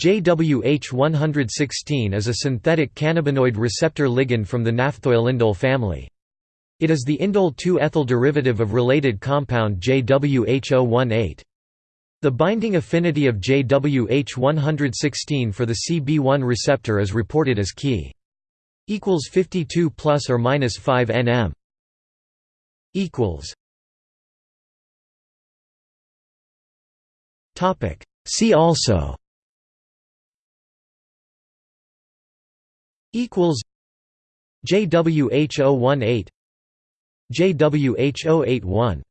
JWH116 is a synthetic cannabinoid receptor ligand from the naphthoylindole family. It is the indole 2-ethyl derivative of related compound JWH018. The binding affinity of JWH116 for the CB1 receptor is reported as key equals 52 plus or minus 5 nm equals topic see also equals JWH018 JWH081